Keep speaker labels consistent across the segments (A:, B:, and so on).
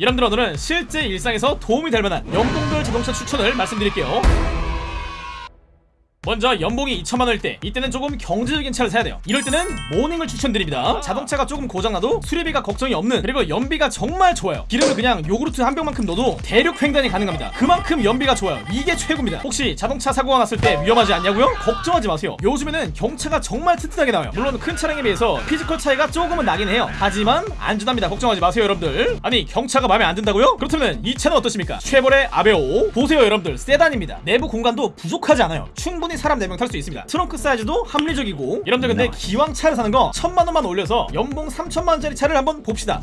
A: 여러분들 오늘은 실제 일상에서 도움이 될 만한 연봉별 자동차 추천을 말씀드릴게요 먼저 연봉이 2천만원일 때 이때는 조금 경제적인 차를 사야 돼요. 이럴 때는 모닝을 추천드립니다. 자동차가 조금 고장나도 수리비가 걱정이 없는 그리고 연비가 정말 좋아요. 기름을 그냥 요구르트 한 병만큼 넣어도 대륙 횡단이 가능합니다. 그만큼 연비가 좋아요. 이게 최고입니다. 혹시 자동차 사고가 났을 때 위험하지 않냐고요? 걱정하지 마세요. 요즘에는 경차가 정말 튼튼하게 나와요. 물론 큰 차량에 비해서 physical 차이가 조금은 나긴 해요. 하지만 안전합니다. 걱정하지 마세요 여러분들. 아니 경차가 마음에 안 든다고요? 그렇다면 이 차는 어떠십니까? 쉐보레 아베오. 보세요 여러분들. 세단입니다. 내부 공간도 부족하지 않아요. 충분히 사람 4명 탈 수 있습니다. 트렁크 사이즈도 합리적이고. 여러분들 근데 기왕 차를 사는 거 천만원만 올려서 연봉 3천만원짜리 차를 한번 봅시다.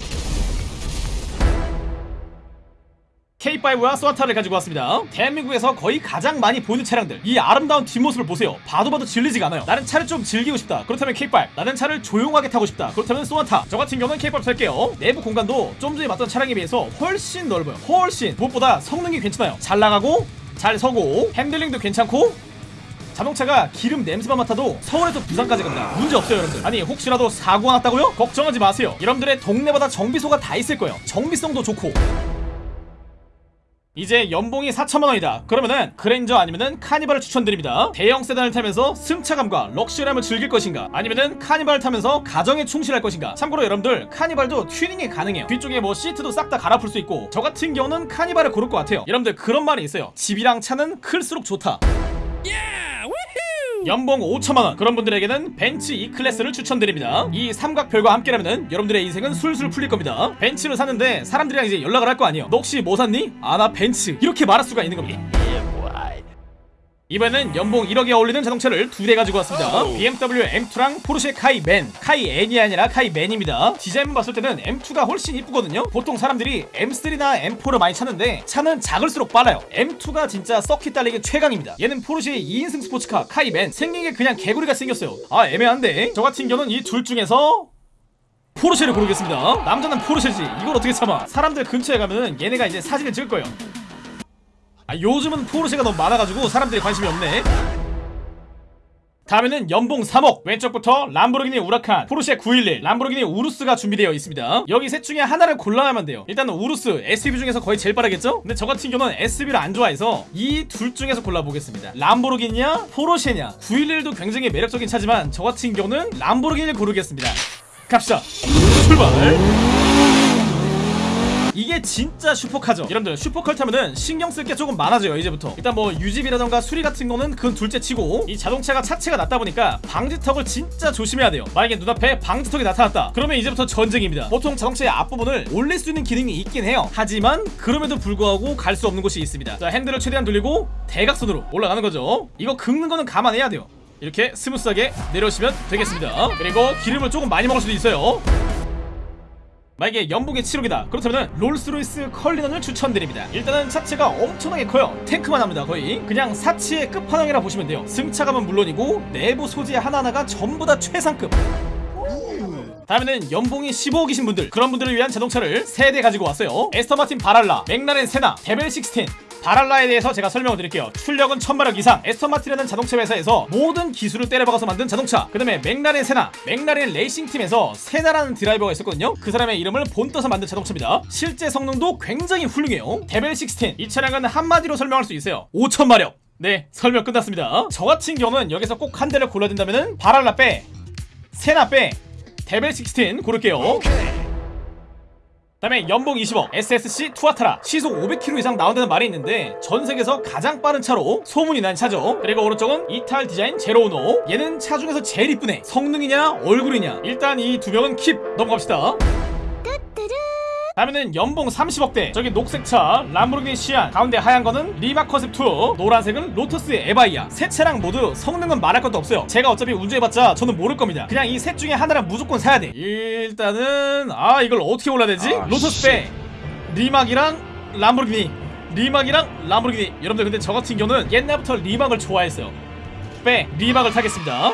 A: K5와 쏘나타를 가지고 왔습니다. 대한민국에서 거의 가장 많이 보이는 차량들. 이 아름다운 뒷모습을 보세요. 봐도 봐도 질리지가 않아요. 나는 차를 좀 즐기고 싶다. 그렇다면 K5 나는 차를 조용하게 타고 싶다. 그렇다면 쏘나타. 저 같은 경우는 K5 탈게요. 내부 공간도 좀 전에 봤던 차량에 비해서 훨씬 넓어요. 훨씬. 무엇보다 성능이 괜찮아요. 잘 나가고 잘 서고 핸들링도 괜찮고 자동차가 기름 냄새만 맡아도 서울에서 부산까지 간다. 문제 없어요 여러분들. 아니 혹시라도 사고가 났다고요? 걱정하지 마세요. 여러분들의 동네마다 정비소가 다 있을 거예요. 정비성도 좋고. 이제 연봉이 4천만원이다. 그러면은 그랜저 아니면은 카니발을 추천드립니다. 대형 세단을 타면서 승차감과 럭셔리함을 즐길 것인가? 아니면은 카니발을 타면서 가정에 충실할 것인가? 참고로 여러분들 카니발도 튜닝이 가능해요. 뒤쪽에 뭐 시트도 싹 다 갈아풀 수 있고 저 같은 경우는 카니발을 고를 것 같아요. 여러분들 그런 말이 있어요. 집이랑 차는 클수록 좋다 연봉 5천만원. 그런 분들에게는 벤츠 E클래스를 추천드립니다. 이 삼각별과 함께라면 여러분들의 인생은 술술 풀릴 겁니다. 벤츠를 샀는데 사람들이랑 이제 연락을 할 거 아니에요. 너 혹시 뭐 샀니? 아 나 벤츠. 이렇게 말할 수가 있는 겁니다 이번에는 연봉 1억에 어울리는 자동차를 두 대 가지고 왔습니다. BMW M2랑 포르쉐 카이맨 카이엔이 아니라 카이맨입니다. 디자인만 봤을 때는 M2가 훨씬 이쁘거든요. 보통 사람들이 M3나 M4를 많이 찾는데 차는 작을수록 빨라요. M2가 진짜 서킷 달리기 최강입니다. 얘는 포르쉐의 2인승 스포츠카 카이맨 생긴 게 그냥 개구리가 생겼어요. 아 애매한데 저 같은 경우는 이 둘 중에서 포르쉐를 고르겠습니다. 남자는 포르쉐지. 이걸 어떻게 참아? 사람들 근처에 가면은 얘네가 이제 사진을 찍을 거예요 아, 요즘은 포르쉐가 너무 많아가지고 사람들이 관심이 없네. 다음에는 연봉 3억. 왼쪽부터 람보르기니 우라칸 포르쉐 911 람보르기니 우루스가 준비되어 있습니다. 여기 셋 중에 하나를 골라야만 돼요. 일단 우루스 SUV 중에서 거의 제일 빠르겠죠? 근데 저 같은 경우는 SUV를 안 좋아해서 이 둘 중에서 골라보겠습니다. 람보르기니냐 포르쉐냐. 911도 굉장히 매력적인 차지만 저 같은 경우는 람보르기니를 고르겠습니다. 갑시다. 출발 이게 진짜 슈퍼카죠. 여러분들 슈퍼카를 타면은 신경 쓸 게 조금 많아져요 이제부터. 일단 뭐 유지비라던가 수리 같은 거는 그건 둘째 치고 이 자동차가 차체가 낮다 보니까 방지턱을 진짜 조심해야 돼요. 만약에 눈앞에 방지턱이 나타났다. 그러면 이제부터 전쟁입니다. 보통 자동차의 앞부분을 올릴 수 있는 기능이 있긴 해요. 하지만 그럼에도 불구하고 갈 수 없는 곳이 있습니다. 자 핸들을 최대한 돌리고 대각선으로 올라가는 거죠. 이거 긁는 거는 감안해야 돼요. 이렇게 스무스하게 내려오시면 되겠습니다. 그리고 기름을 조금 많이 먹을 수도 있어요 만약에 연봉이 7억이다 그렇다면 롤스로이스 컬리넌을 추천드립니다. 일단은 차체가 엄청나게 커요. 탱크만 합니다 거의. 그냥 사치의 끝판왕이라 보시면 돼요. 승차감은 물론이고 내부 소재 하나하나가 전부 다 최상급. 다음에는 연봉이 15억이신 분들. 그런 분들을 위한 자동차를 3대 가지고 왔어요. 애스턴 마틴 발할라 맥라렌 세나 데벨 16 발할라에 대해서 제가 설명을 드릴게요. 출력은 1000마력 이상. 애스턴마틴이라는 자동차 회사에서 모든 기술을 때려박아서 만든 자동차. 그 다음에 맥라렌 세나. 맥라렌 레이싱팀에서 세나라는 드라이버가 있었거든요. 그 사람의 이름을 본떠서 만든 자동차입니다. 실제 성능도 굉장히 훌륭해요. 데벨 16 이 차량은 한마디로 설명할 수 있어요. 5000마력. 네 설명 끝났습니다. 저 같은 경우는 여기서 꼭 한 대를 골라야 된다면 바랄라 빼 세나 빼 데벨 16 고를게요 다음에 연봉 20억 SSC 투아타라. 시속 500km 이상 나온다는 말이 있는데 전 세계에서 가장 빠른 차로 소문이 난 차죠. 그리고 오른쪽은 이탈 디자인 제로오노. 얘는 차 중에서 제일 이쁘네. 성능이냐 얼굴이냐. 일단 이 두 명은 킵. 넘어갑시다 다음에는 연봉 30억대. 저기 녹색차 람보르기니 시안. 가운데 하얀 거는 리바 컨셉2 노란색은 로터스 에바이아. 세 차량 모두 성능은 말할 것도 없어요. 제가 어차피 운전해봤자 저는 모를 겁니다. 그냥 이 셋 중에 하나를 무조건 사야 돼. 일단은 아 이걸 어떻게 골라야 되지?
B: 아,
A: 로터스 빼. 리막이랑 람보르기니. 리막이랑 람보르기니. 여러분들 근데 저 같은 경우는 옛날부터 리막을 좋아했어요. 빼. 리막을 타겠습니다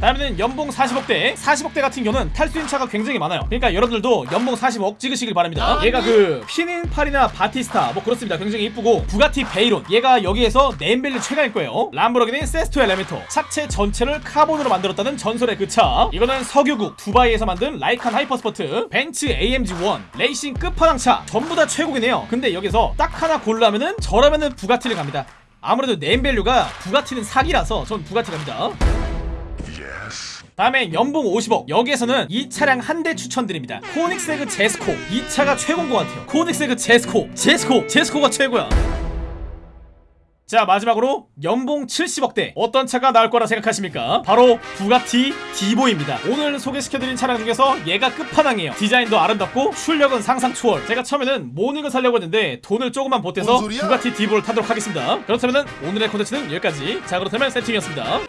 A: 다음에는 연봉 40억대 40억대 같은 경우는 탈수 있는 차가 굉장히 많아요. 그러니까 여러분들도 연봉 40억 찍으시길 바랍니다. 얘가 그 피닌파리나 바티스타 뭐 그렇습니다. 굉장히 이쁘고 부가티 베이론. 얘가 여기에서 네임밸류 최강일 거예요. 람보르기니 세스토 엘레멘토. 차체 전체를 카본으로 만들었다는 전설의 그 차. 이거는 석유국 두바이에서 만든 라이칸 하이퍼스포트 벤츠 AMG1 레이싱 끝판왕차. 전부 다 최고이네요. 근데 여기서 딱 하나 고르라면은 저라면은 부가티를 갑니다. 아무래도 네임밸류가 부가티는 사기라서 전 부가티 갑니다 다음에 연봉 50억. 여기에서는 이 차량 한 대 추천드립니다. 코닉세그 제스코. 이 차가 최고인 것 같아요. 코닉세그 제스코. 제스코. 제스코가 최고야. 자 마지막으로 연봉 70억대. 어떤 차가 나올 거라 생각하십니까? 바로 부가티 디보입니다. 오늘 소개시켜드린 차량 중에서 얘가 끝판왕이에요. 디자인도 아름답고 출력은 상상 초월. 제가 처음에는 모닝을 살려고 했는데 돈을 조금만 보태서? 부가티 디보를 타도록 하겠습니다. 그렇다면 오늘의 콘텐츠는 여기까지. 자 그렇다면 세팅이었습니다